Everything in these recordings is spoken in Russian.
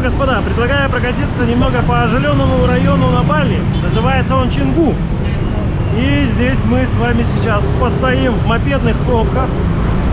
господа, предлагаю прокатиться немного по оживленному району на Бали. Называется он Чингу. И здесь мы с вами сейчас постоим в мопедных пробках,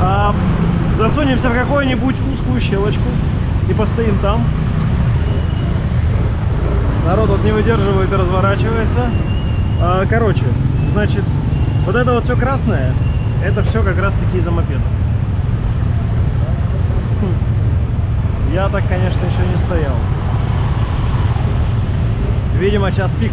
а, засунемся в какую-нибудь узкую щелочку и постоим там. Народ вот не выдерживает и разворачивается. А, короче, значит, вот это вот все красное, это все как раз таки из-за мопедов. Я так, конечно, еще не стоял. Видимо, час пик.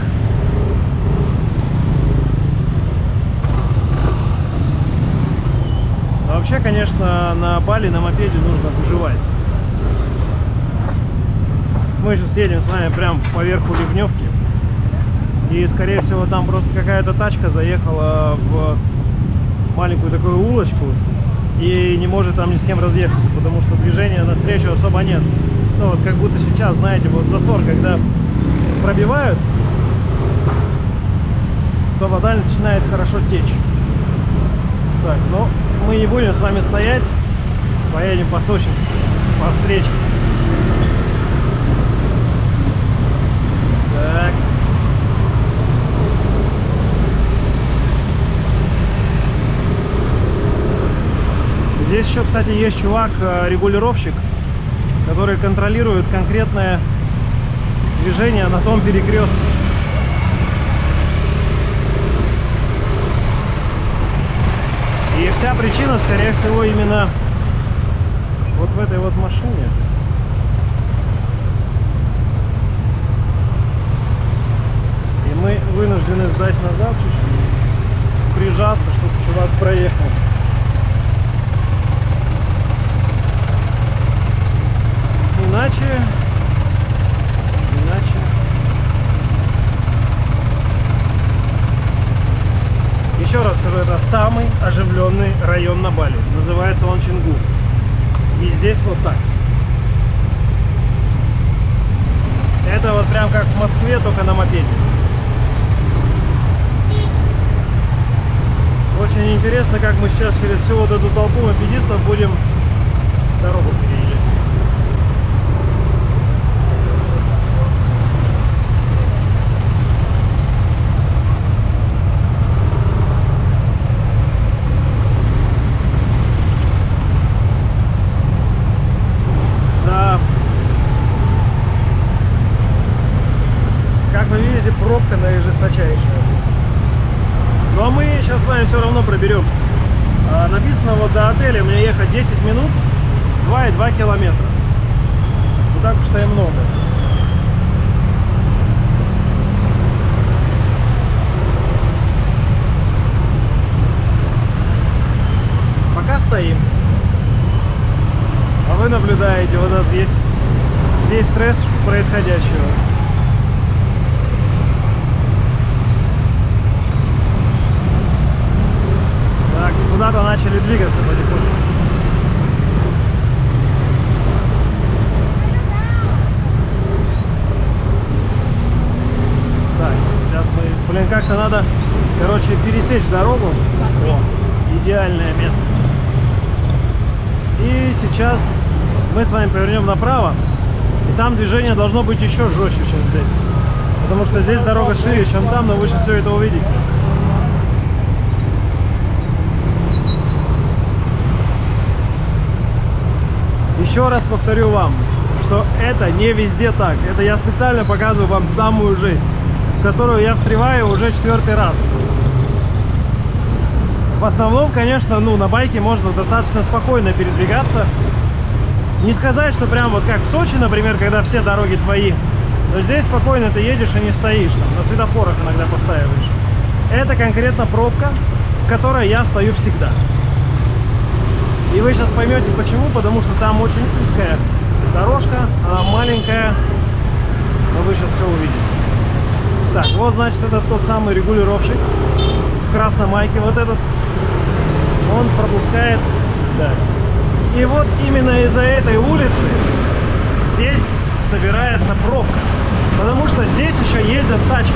Но вообще, конечно, на Бали на мопеде нужно выживать. Мы сейчас едем с вами прям поверху Ливневки. И, скорее всего, там просто какая-то тачка заехала в маленькую такую улочку и не может там ни с кем разъехаться, потому что движения навстречу особо нет. Ну, вот как будто сейчас, знаете, вот засор, когда пробивают, то вода начинает хорошо течь. Так, ну, мы не будем с вами стоять, поедем по Сочинску, по встречке. Так. Здесь еще, кстати, есть чувак, э, регулировщик, который контролирует конкретное движение на том перекрестке. И вся причина, скорее всего, именно вот в этой вот машине. И мы вынуждены сдать назад чуть-чуть, прижаться, чтобы чувак проехал. Иначе, иначе Еще раз скажу, это самый оживленный район на Бали. Называется он Чингу. И здесь вот так. Это вот прям как в Москве, только на мопеде. Очень интересно, как мы сейчас через всю вот эту толпу мопедистов будем дорогу переезжать. Да. Как вы видите, пробка наижесточайшая. Но мы сейчас с вами все равно проберемся. А, написано вот до отеля мне ехать 10 минут, 2,2 километра. Не так уж и много. Пока стоим. А вы наблюдаете вот этот весь, весь стресс происходящего. Так, куда-то начали двигаться потихоньку. Так, сейчас мы... Блин, как-то надо, короче, пересечь дорогу. О, идеальное место. И сейчас мы с вами повернем направо. И там движение должно быть еще жестче, чем здесь. Потому что здесь дорога шире, чем там, но вы сейчас все это увидите. Еще раз повторю вам, что это не везде так. Это я специально показываю вам самую жесть, в которую я встреваю уже четвертый раз. В основном, конечно, ну, на байке можно достаточно спокойно передвигаться. Не сказать, что прям вот как в Сочи, например, когда все дороги твои. Но здесь спокойно ты едешь и не стоишь, там, на светофорах иногда постаиваешь. Это конкретно пробка, в которой я стою всегда. И вы сейчас поймете почему, потому что там очень узкая дорожка, она маленькая, но вы сейчас все увидите. Так, вот значит это тот самый регулировщик в красной майке, вот этот, он пропускает, да. И вот именно из-за этой улицы здесь собирается пробка, потому что здесь еще ездят тачки.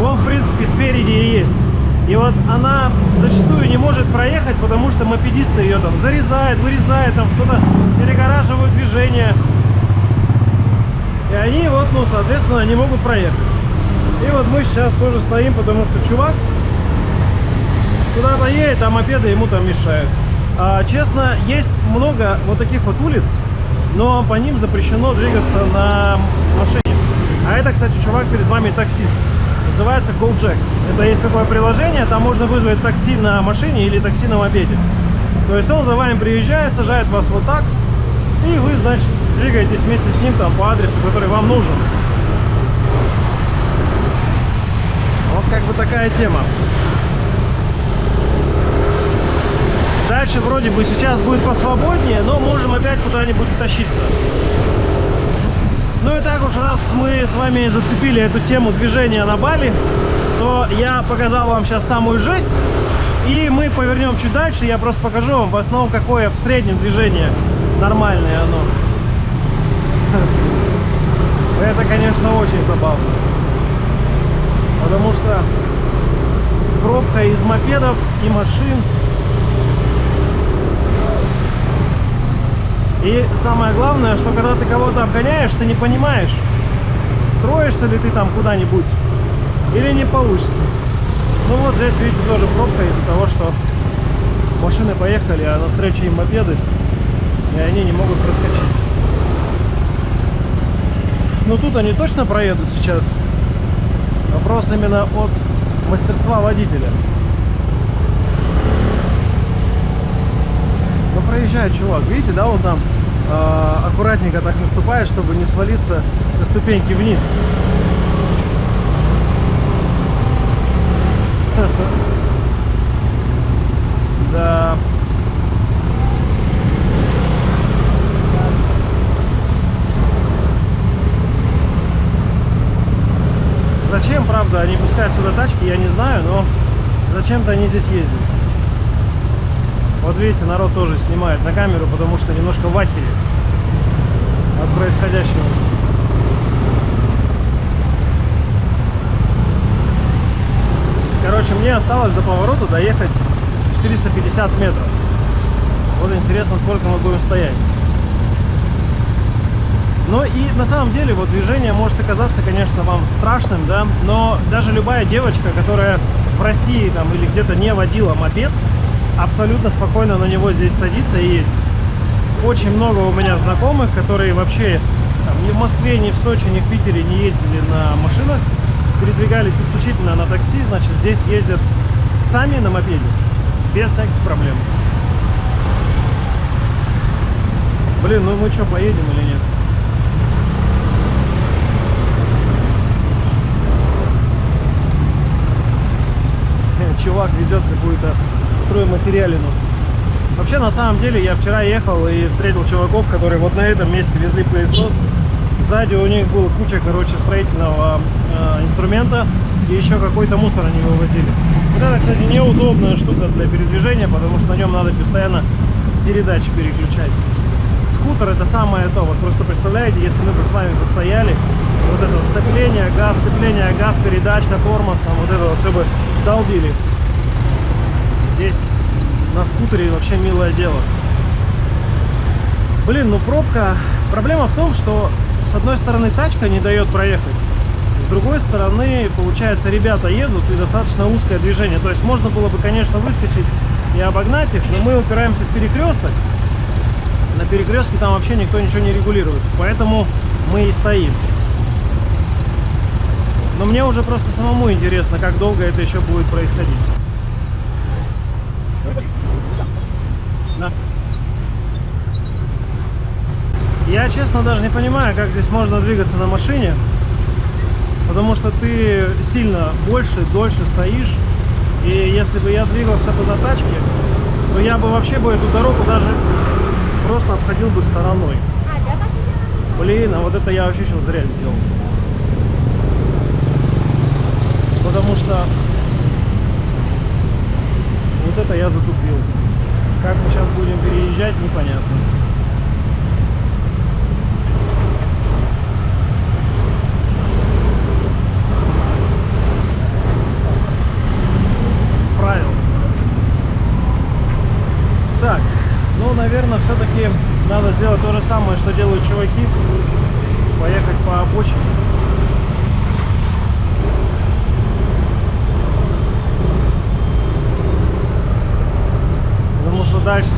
Вон, в принципе, спереди и есть. И вот она зачастую не может проехать, потому что мопедисты ее там зарезают, вырезают, там что-то перегораживают движение. ну, соответственно, не могут проехать. И вот мы сейчас тоже стоим, потому что чувак куда-то едет, а мопеды ему там мешают. А, честно, есть много вот таких вот улиц, но по ним запрещено двигаться на машине. А это, кстати, чувак перед вами таксист. Называется GoJack. Это есть такое приложение, там можно вызвать такси на машине или такси на мопеде. То есть он за вами приезжает, сажает вас вот так, и вы, значит, двигаетесь вместе с ним там по адресу, который вам нужен. Вот как бы такая тема. Дальше вроде бы сейчас будет посвободнее, но можем опять куда-нибудь втащиться. Ну и так уж, раз мы с вами зацепили эту тему движения на Бали, то я показал вам сейчас самую жесть. И мы повернем чуть дальше, я просто покажу вам в основном, какое в среднем движение нормальное оно. Это, конечно, очень забавно. Потому что пробка из мопедов и машин И самое главное, что когда ты кого-то обгоняешь, ты не понимаешь, строишься ли ты там куда-нибудь или не получится. Ну вот здесь, видите, тоже пробка из-за того, что машины поехали, а на встрече им мопеды, и они не могут проскочить. Ну тут они точно проедут сейчас. Вопрос именно от мастерства водителя. Проезжает чувак, видите, да, вот там э, аккуратненько так наступает, чтобы не свалиться со ступеньки вниз. Да. Зачем, правда, они пускают сюда тачки, я не знаю, но зачем-то они здесь ездят. Вот видите, народ тоже снимает на камеру, потому что немножко в ахере от происходящего. Короче, мне осталось до поворота доехать 450 метров. Вот интересно, сколько мы будем стоять. Ну и на самом деле вот движение может оказаться, конечно, вам страшным, да, но даже любая девочка, которая в России там или где-то не водила мопед, абсолютно спокойно на него здесь садиться и ездить. Очень много у меня знакомых, которые вообще там, ни в Москве, ни в Сочи, ни в Питере не ездили на машинах, передвигались исключительно на такси, значит здесь ездят сами на мопеде, без всяких проблем. Блин, ну мы что, поедем или нет? Чувак везет какую-то стройматериалину. Вообще, на самом деле, я вчера ехал и встретил чуваков, которые вот на этом месте везли пылесос. Сзади у них была куча, короче, строительного э, инструмента и еще какой-то мусор они вывозили. Вот это, кстати, неудобная штука для передвижения, потому что на нем надо постоянно передачи переключать. Скутер это самое то. Вот просто представляете, если мы бы с вами постояли, вот это сцепление, газ, сцепление, газ, передачка, тормоз, там вот это вот все бы долбили здесь на скутере вообще милое дело. Блин, ну пробка... Проблема в том, что с одной стороны тачка не дает проехать, с другой стороны, получается, ребята едут и достаточно узкое движение. То есть можно было бы, конечно, выскочить и обогнать их, но мы упираемся в перекресток. На перекрестке там вообще никто ничего не регулируется, поэтому мы и стоим. Но мне уже просто самому интересно, как долго это еще будет происходить. Да. Я, честно, даже не понимаю, как здесь можно двигаться на машине. Потому что ты сильно больше, дольше стоишь. И если бы я двигался бы на тачке, то я бы вообще бы эту дорогу даже просто обходил бы стороной. Блин, а вот это я вообще сейчас зря сделал. Потому что вот это я затупил. Как мы сейчас будем переезжать, непонятно. Ну, наверное, все-таки надо сделать то же самое, что делают чуваки. Поехать по обочине.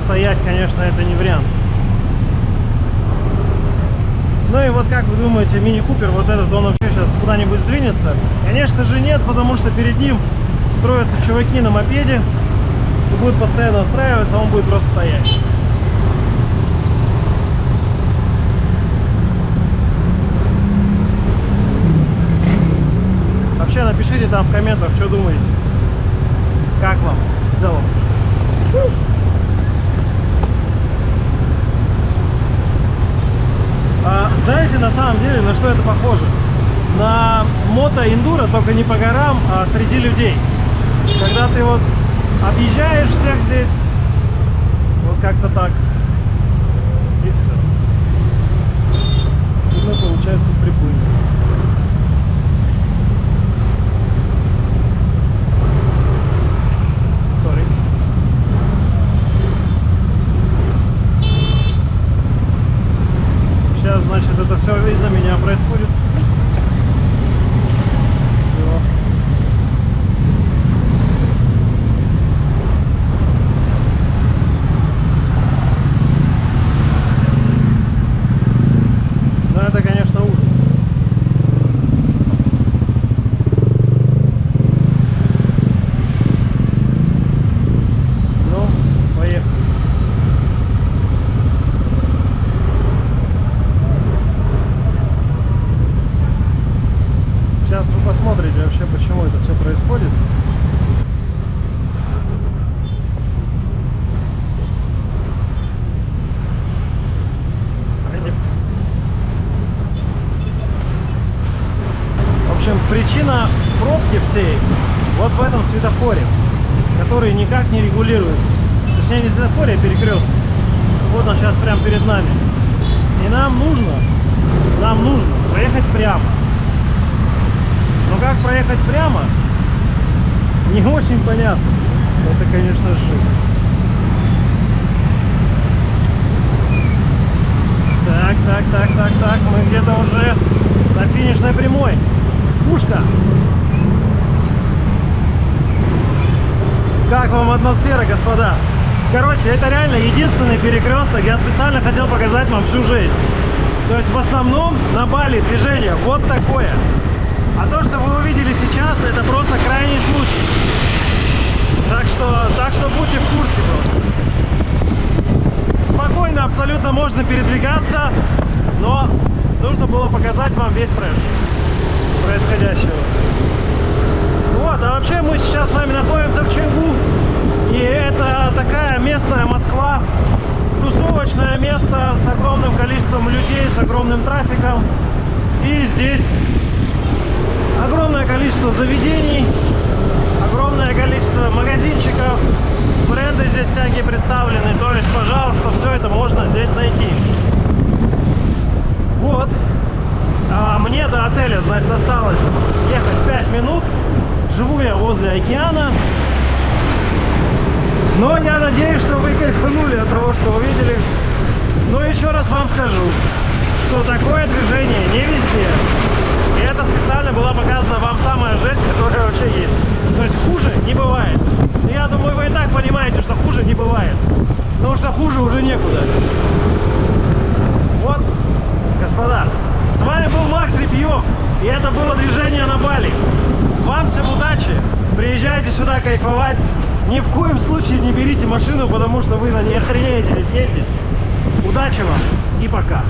Стоять, конечно, это не вариант. Ну и вот как вы думаете, мини-купер, вот этот, он вообще сейчас куда-нибудь сдвинется? Конечно же нет, потому что перед ним строятся чуваки на мопеде, и будет постоянно устраиваться, а он будет просто стоять. Вообще напишите там в комментах, что думаете. Как вам в целом? А, знаете, на самом деле, на что это похоже? На мото-эндуро, только не по горам, а среди людей. Когда ты вот объезжаешь всех здесь, вот как-то так, и все. И мы, получается, приплыли. Сейчас, значит, это все из-за меня происходит. Всё. Ну, это, конечно, ужас. Ну, поехали. Сейчас вы посмотрите вообще, почему это все происходит. Пойдем. В общем, причина пробки всей вот в этом светофоре, который никак не регулируется. Точнее, не светофоре, а перекресток. Вот он сейчас прямо перед нами. И нам нужно, нам нужно проехать прямо. Но как проехать прямо, не очень понятно. Это, конечно, жесть. Так, так, так, так, так. Мы где-то уже на финишной прямой. Пушка. Как вам атмосфера, господа? Короче, это реально единственный перекресток. Я специально хотел показать вам всю жесть. То есть в основном на Бали движение вот такое. А то, что вы увидели сейчас, это просто крайний случай. Так что, так что будьте в курсе просто. Спокойно абсолютно можно передвигаться, но нужно было показать вам весь трэш происходящего. Вот, а вообще мы сейчас с вами находимся в Ченгу. И это такая местная Москва, тусовочное место с огромным количеством людей, с огромным трафиком. И здесь огромное количество заведений, огромное количество магазинчиков, бренды здесь всякие представлены. То есть, пожалуйста, все это можно здесь найти. Вот. А мне до отеля, значит, осталось ехать 5 минут. Живу я возле океана. Но я надеюсь, что вы кайфанули от того, что увидели. Но еще раз вам скажу, что такое движение не везде. И это специально была показана вам самая жесть, которая вообще есть. То есть хуже не бывает. Я думаю, вы и так понимаете, что хуже не бывает. Потому что хуже уже некуда. Вот, господа, с вами был Макс Репьев. И это было движение на Бали. Вам всем удачи. Приезжайте сюда кайфовать. Ни в коем случае не берите машину, потому что вы на ней охренеете здесь ездить. Удачи вам и пока.